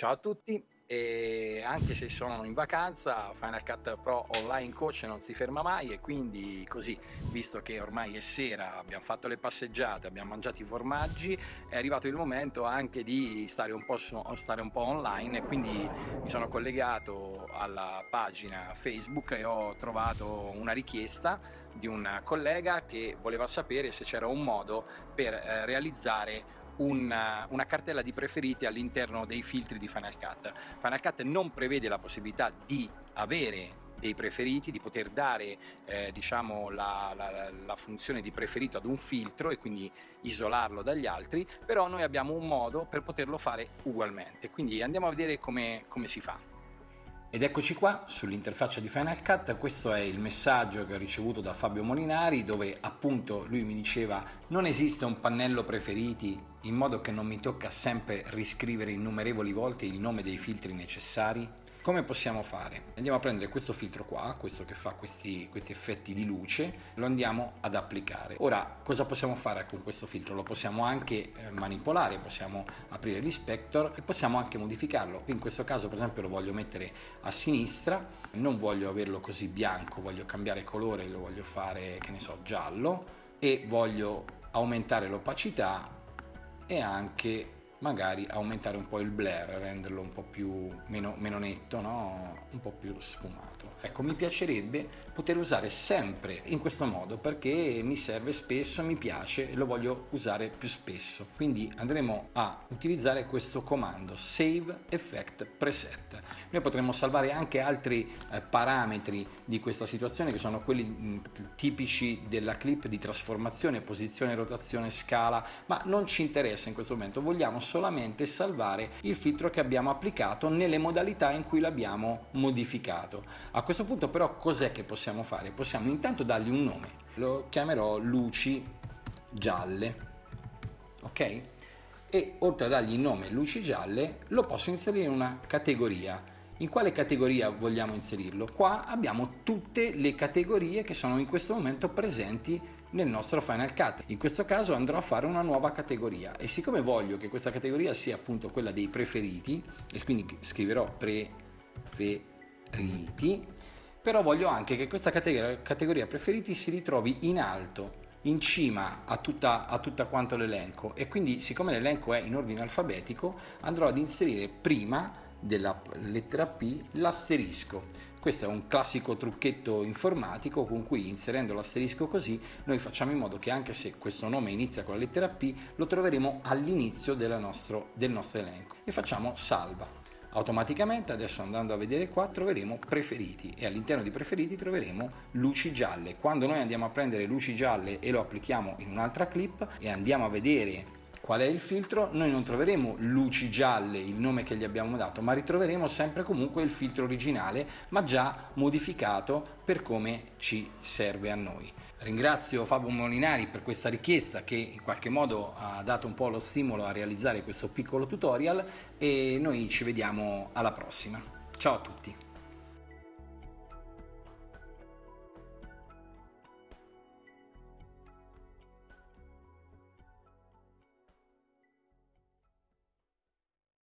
Ciao a tutti, e anche se sono in vacanza, Final Cut Pro Online Coach non si ferma mai e quindi così, visto che ormai è sera, abbiamo fatto le passeggiate, abbiamo mangiato i formaggi, è arrivato il momento anche di stare un po', stare un po online e quindi mi sono collegato alla pagina Facebook e ho trovato una richiesta di un collega che voleva sapere se c'era un modo per eh, realizzare una, una, cartella di preferiti all'interno dei filtri di Final Cut. Final Cut non prevede la possibilità di avere dei preferiti, di poter dare eh, diciamo, la, la, la, funzione di preferito ad un filtro e quindi isolarlo dagli altri, però noi abbiamo un modo per poterlo fare ugualmente, quindi andiamo a vedere come, come si fa. Ed eccoci qua sull'interfaccia di Final Cut, questo è il messaggio che ho ricevuto da Fabio Molinari dove appunto lui mi diceva non esiste un pannello preferiti in modo che non mi tocca sempre riscrivere innumerevoli volte il nome dei filtri necessari come possiamo fare? Andiamo a prendere questo filtro qua, questo che fa questi, questi effetti di luce, lo andiamo ad applicare. Ora, cosa possiamo fare con questo filtro? Lo possiamo anche eh, manipolare, possiamo aprire l'inspector e possiamo anche modificarlo. In questo caso, per esempio, lo voglio mettere a sinistra, non voglio averlo così bianco, voglio cambiare colore, lo voglio fare, che ne so, giallo e voglio aumentare l'opacità e anche magari aumentare un po' il blur, renderlo un po' più meno, meno netto, no? un po' più sfumato. Ecco, mi piacerebbe poter usare sempre in questo modo perché mi serve spesso, mi piace e lo voglio usare più spesso. Quindi andremo a utilizzare questo comando Save Effect Preset. Noi potremmo salvare anche altri eh, parametri di questa situazione che sono quelli mh, tipici della clip di trasformazione, posizione, rotazione, scala, ma non ci interessa in questo momento, vogliamo solamente salvare il filtro che abbiamo applicato nelle modalità in cui l'abbiamo modificato. A questo punto però cos'è che possiamo fare? Possiamo intanto dargli un nome, lo chiamerò luci gialle, ok? E oltre a dargli il nome luci gialle lo posso inserire in una categoria. In quale categoria vogliamo inserirlo? Qua abbiamo tutte le categorie che sono in questo momento presenti nel nostro Final Cut. In questo caso andrò a fare una nuova categoria e siccome voglio che questa categoria sia appunto quella dei preferiti e quindi scriverò preferiti però voglio anche che questa categoria, preferiti si ritrovi in alto in cima a tutta, a tutta quanto l'elenco e quindi siccome l'elenco è in ordine alfabetico andrò ad inserire prima della lettera P l'asterisco. Questo è un classico trucchetto informatico con cui inserendo l'asterisco così noi facciamo in modo che anche se questo nome inizia con la lettera P lo troveremo all'inizio del nostro elenco. E facciamo salva. Automaticamente adesso andando a vedere qua troveremo preferiti e all'interno di preferiti troveremo luci gialle. Quando noi andiamo a prendere luci gialle e lo applichiamo in un'altra clip e andiamo a vedere qual è il filtro, noi non troveremo luci gialle, il nome che gli abbiamo dato, ma ritroveremo sempre comunque il filtro originale, ma già modificato per come ci serve a noi. Ringrazio Fabio Molinari per questa richiesta che in qualche modo ha dato un po' lo stimolo a realizzare questo piccolo tutorial e noi ci vediamo alla prossima. Ciao a tutti!